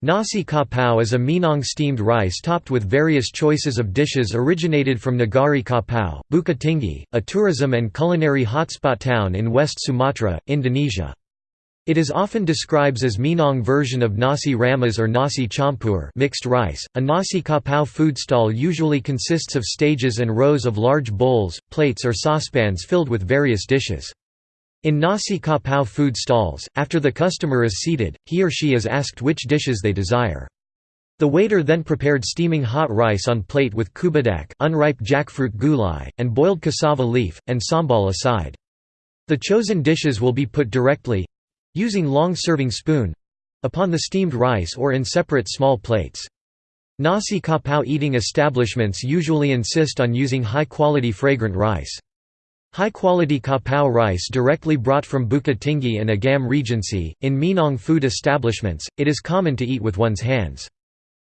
Nasi kapau is a Minang steamed rice topped with various choices of dishes originated from Nagari Kapau, Bukit a tourism and culinary hotspot town in West Sumatra, Indonesia. It is often described as Minang version of nasi ramas or nasi campur mixed rice. A nasi kapau food stall usually consists of stages and rows of large bowls, plates or saucepans filled with various dishes. In nasi kapau food stalls, after the customer is seated, he or she is asked which dishes they desire. The waiter then prepared steaming hot rice on plate with cubadak unripe jackfruit gulai, and boiled cassava leaf, and sambal aside. The chosen dishes will be put directly—using long serving spoon—upon the steamed rice or in separate small plates. Nasi kapau eating establishments usually insist on using high-quality fragrant rice. High-quality kapau rice directly brought from Bukit Tinggi and Agam Regency. In Minang food establishments, it is common to eat with one's hands.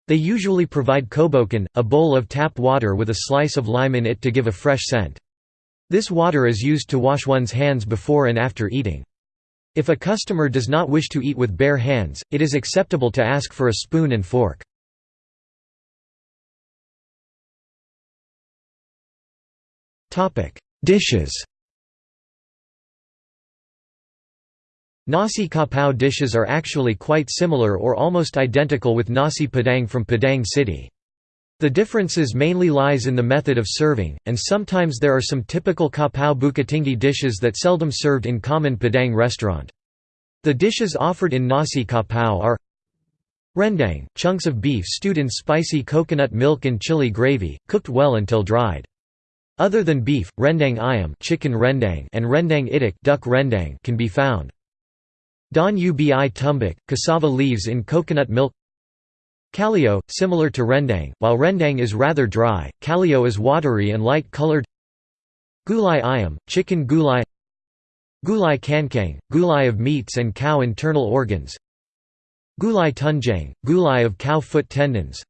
They usually provide kobokan, a bowl of tap water with a slice of lime in it to give a fresh scent. This water is used to wash one's hands before and after eating. If a customer does not wish to eat with bare hands, it is acceptable to ask for a spoon and fork. Dishes Nasi kapau dishes are actually quite similar or almost identical with nasi padang from Padang City. The differences mainly lies in the method of serving, and sometimes there are some typical kapau Bukittinggi dishes that seldom served in common Padang restaurant. The dishes offered in nasi kapau are Rendang, chunks of beef stewed in spicy coconut milk and chili gravy, cooked well until dried. Other than beef, rendang ayam chicken rendang and rendang itik duck rendang can be found. Daun ubi tumbuk, cassava leaves in coconut milk. Kalio, similar to rendang, while rendang is rather dry, kalio is watery and light-colored Gulai ayam, chicken gulai. Gulai cancang, gulai of meats and cow internal organs. Gulai tunjang, gulai of cow foot tendons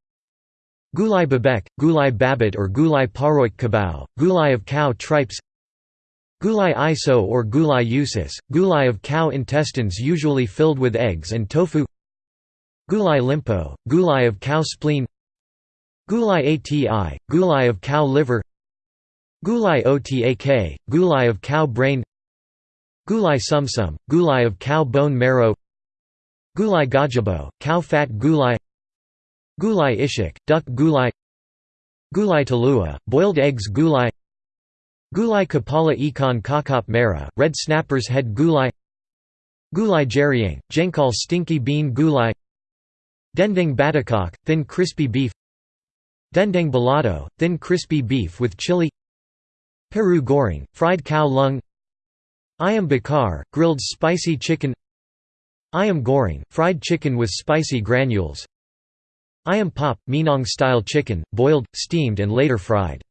Gulai babek, gulai babat or gulai paruik kabau, gulai of cow tripes Gulai iso or gulai usus, gulai of cow intestines usually filled with eggs and tofu Gulai limpo, gulai of cow spleen Gulai ati, gulai of cow liver Gulai otak, gulai of cow brain Gulai sumsum, gulai of cow bone marrow Gulai gajabo, cow fat gulai Gulai ishik, duck gulai. Gulai talua, boiled eggs gulai. Gulai kapala ikan kakap merah, red snapper's head gulai. Gulai jeriang, jengkol stinky bean gulai. Dendeng batokok, thin crispy beef. Dendeng balado, thin crispy beef with chili. Paru goreng, fried cow lung. Ayam bakar, grilled spicy chicken. Ayam goreng, fried chicken with spicy granules Ayam pop, Minang-style chicken, boiled, steamed and later fried.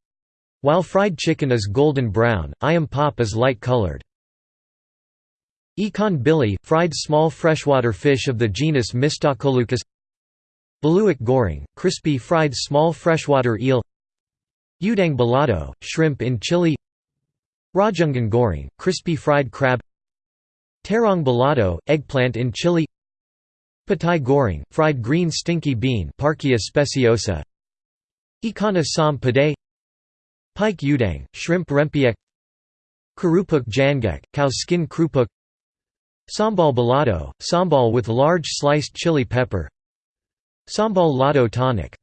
While fried chicken is golden brown, ayam pop is light-colored. Ikan bili, fried small freshwater fish of the genus Mystacoleucus Beluak goreng, crispy fried small freshwater eel. Udang balado, shrimp in chili. Rajungan goreng, crispy fried crab. Terong balado, eggplant in chili Petai goreng, fried green stinky bean Parkia speciosa. Ikan asam padai. Peyek udang, shrimp rempeyek Kerupuk jangek, cow skin krupuk. Sambal balado, sambal with large sliced chili pepper. Sambal lado tonic,